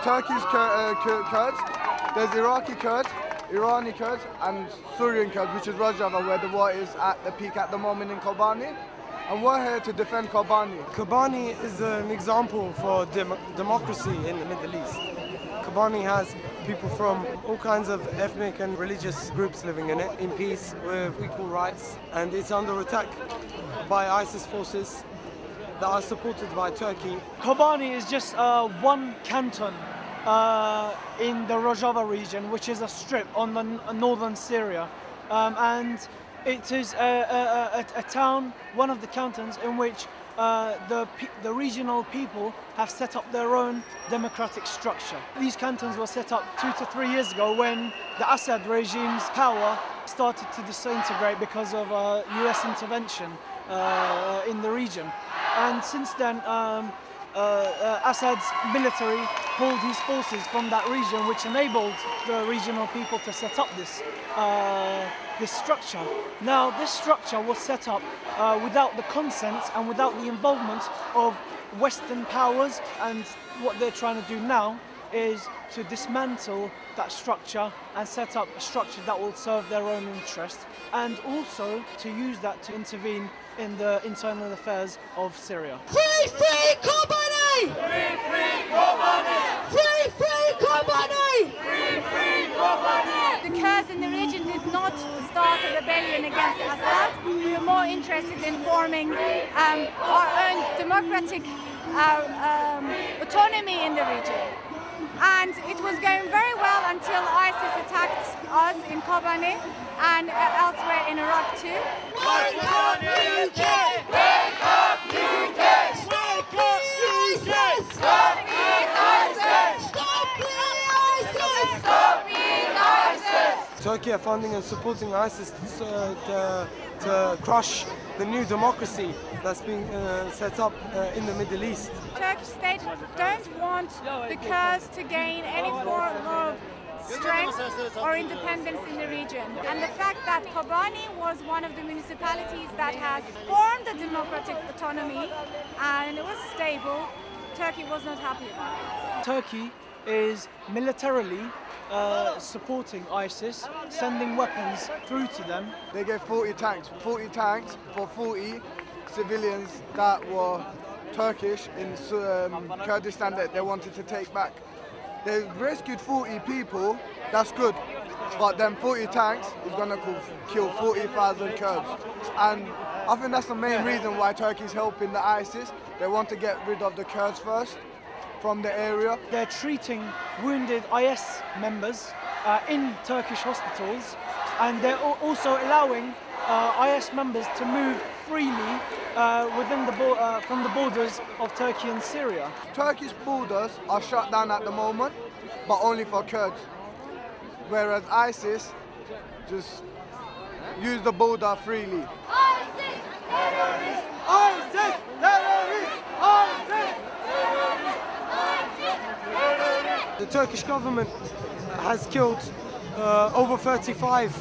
Turkey's Kur- uh, Kur- Kurds, there's Iraqi Kurds, Irani Kurds, and Syrian Kurds, which is Rojava, where the war is at the peak at the moment in Kobani. And we're here to defend Kobani. Kobani is an example for dem- democracy in the Middle East. Kobani has people from all kinds of ethnic and religious groups living in it in peace with equal rights, and it's under attack by ISIS forces that are supported by Turkey. Kobani is just uh, one canton uh, in the Rojava region, which is a strip on the northern Syria. Um, and it is a, a, a, a town, one of the cantons in which uh, the, the regional people have set up their own democratic structure. These cantons were set up two to three years ago when the Assad regime's power started to disintegrate because of uh, US intervention uh, in the region. And since then, um, uh, uh, Assad's military pulled his forces from that region, which enabled the regional people to set up this uh, this structure. Now, this structure was set up uh, without the consent and without the involvement of Western powers, and what they're trying to do now is to dismantle that structure and set up a structure that will serve their own interest, and also to use that to intervene in the internal affairs of Syria. Free, free Kobani! Free, free Kobani! Free, free Kobani! Free, free Kobani! The Kurds in the region did not start a rebellion against Assad. We were more interested in forming um, our own democratic uh, um, autonomy in the region. And it was going very well until ISIS attacked us in Kobani and uh, elsewhere in Iraq too. Wake up, UK! Wake up, UK! Wake up, ISIS! Stop being ISIS! Stop being ISIS! Stop being ISIS! Turkey are funding and supporting ISIS uh, to, to crush the new democracy that's being uh, set up uh, in the Middle East. Turkish state don't want the Kurds to gain any form of strength or independence in the region. And the fact that Kobani was one of the municipalities that has formed a democratic autonomy and it was stable, Turkey was not happy about it. Turkey is militarily uh, supporting ISIS, sending weapons through to them. They gave 40 tanks, 40 tanks for 40 civilians that were Turkish in um, Kurdistan that they wanted to take back. They rescued 40 people, that's good, but then 40 tanks is gonna kill 40,000 Kurds. And I think that's the main reason why Turkey's helping the ISIS. They want to get rid of the Kurds first from the area. They're treating wounded IS members uh, in Turkish hospitals and they're also allowing uh, IS members to move freely uh, within the uh, from the borders of Turkey and Syria. Turkish borders are shut down at the moment, but only for Kurds. Whereas ISIS just use the border freely. ISIS! ISIS! Terrorists! ISIS! The Turkish government has killed uh, over 35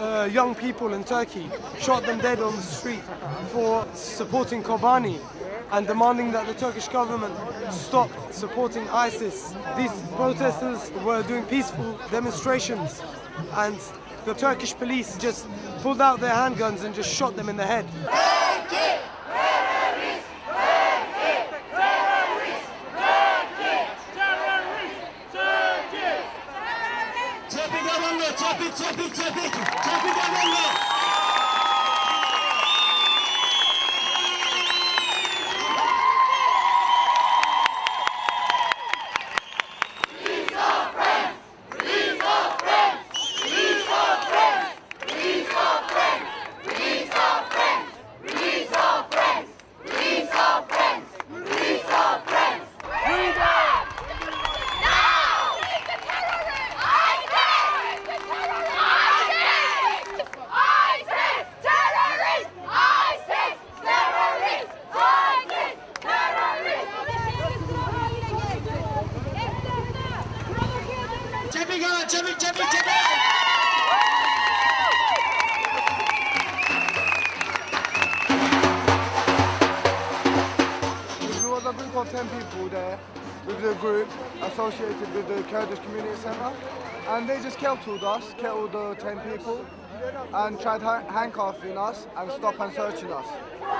uh, young people in Turkey, shot them dead on the street for supporting Kobani and demanding that the Turkish government stop supporting ISIS. These protesters were doing peaceful demonstrations and the Turkish police just pulled out their handguns and just shot them in the head. There was a group of 10 people there, with the group associated with the Kurdish Community Centre, and they just killed us, killed the 10 people, and tried ha- handcuffing us and stop and searching us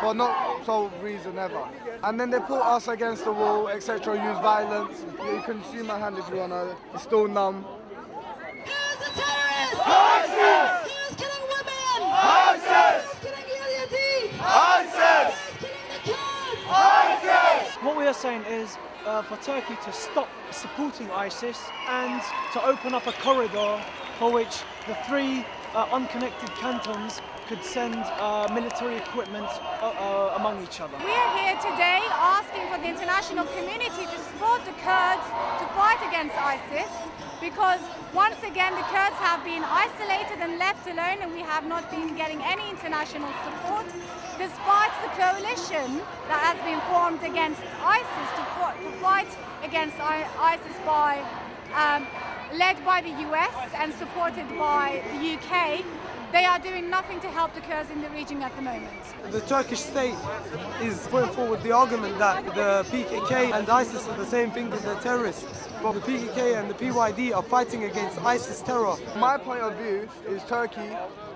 for no sole reason ever. And then they put us against the wall, etc., use violence. You can see my hand if you wanna, it's still numb. Who's the terrorist? ISIS! Who's killing women? ISIS! Who's killing Yazidis? ISIS! Who's killing the Kurds? What we are saying is uh, for Turkey to stop supporting ISIS and to open up a corridor for which the three uh, unconnected cantons could send uh, military equipment uh, uh, among each other. We are here today asking for the international community to support the Kurds against ISIS because once again the Kurds have been isolated and left alone and we have not been getting any international support despite the coalition that has been formed against ISIS to, fight against ISIS by um, led by the US and supported by the UK. They are doing nothing to help the Kurds in the region at the moment. The Turkish state is putting forward the argument that the PKK and ISIS are the same thing as they're terrorists. But the PKK and the PYD are fighting against ISIS terror. My point of view is Turkey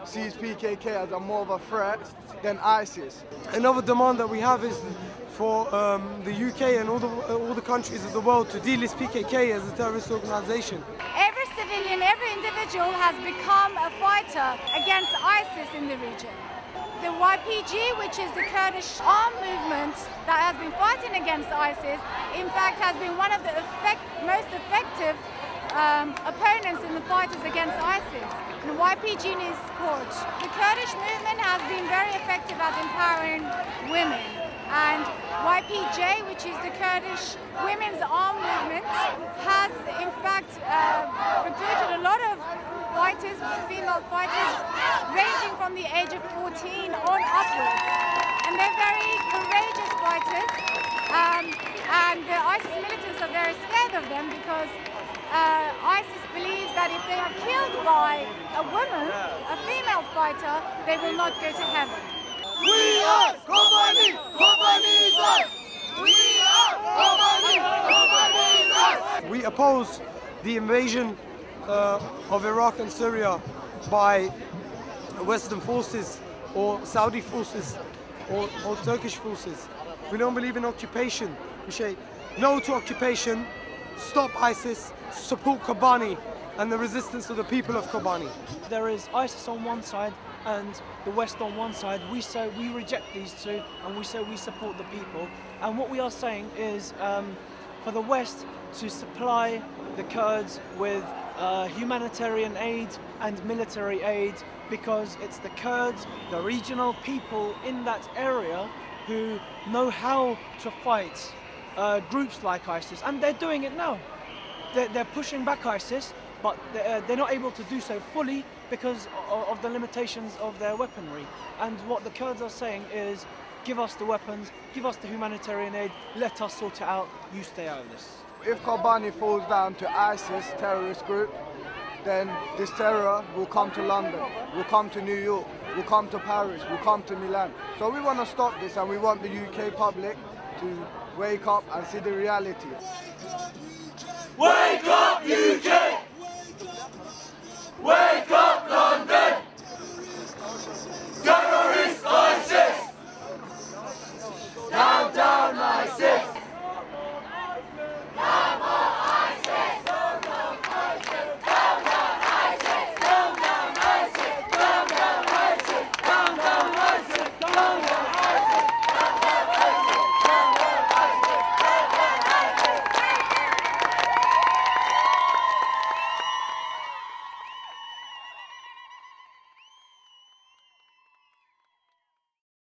sees PKK as a more of a threat than ISIS. Another demand that we have is for um, the UK and all the, all the countries of the world to delist PKK as a terrorist organization. Every civilian, every individual has become a fighter against ISIS in the region. The YPG, which is the Kurdish armed movement that has been fighting against ISIS, in fact has been one of the effect, most effective um, opponents in the fighters against ISIS. And YPG needs support. The Kurdish movement has been very effective at empowering women. And YPJ, which is the Kurdish women's armed movement, has in fact uh, recruited a lot of fighters, female fighters, ranging from the age of 14 on upwards. And they're very courageous fighters. Um, and the ISIS militants are very scared of them because that if they are killed by a woman, a female fighter, they will not go to heaven. We are Kobani! Kobani is us! We are Kobani! Kobani is us! We oppose the invasion uh, of Iraq and Syria by Western forces or Saudi forces or, or Turkish forces. We don't believe in occupation. We say no to occupation, stop ISIS, support Kobani and the resistance of the people of Kobani. There is ISIS on one side and the West on one side. We say we reject these two and we say we support the people. And what we are saying is um, for the West to supply the Kurds with uh, humanitarian aid and military aid because it's the Kurds, the regional people in that area who know how to fight uh, groups like ISIS and they're doing it now. They're, they're pushing back ISIS but they're, uh, not able to do so fully because of, of the limitations of their weaponry. And what the Kurds are saying is, give us the weapons, give us the humanitarian aid, let us sort it out, you stay out of this. If Kobani falls down to ISIS terrorist group, then this terror will come to London, will come to New York, will come to Paris, will come to Milan. So we want to stop this and we want the UK public to wake up and see the reality. Wake up, UK! Up!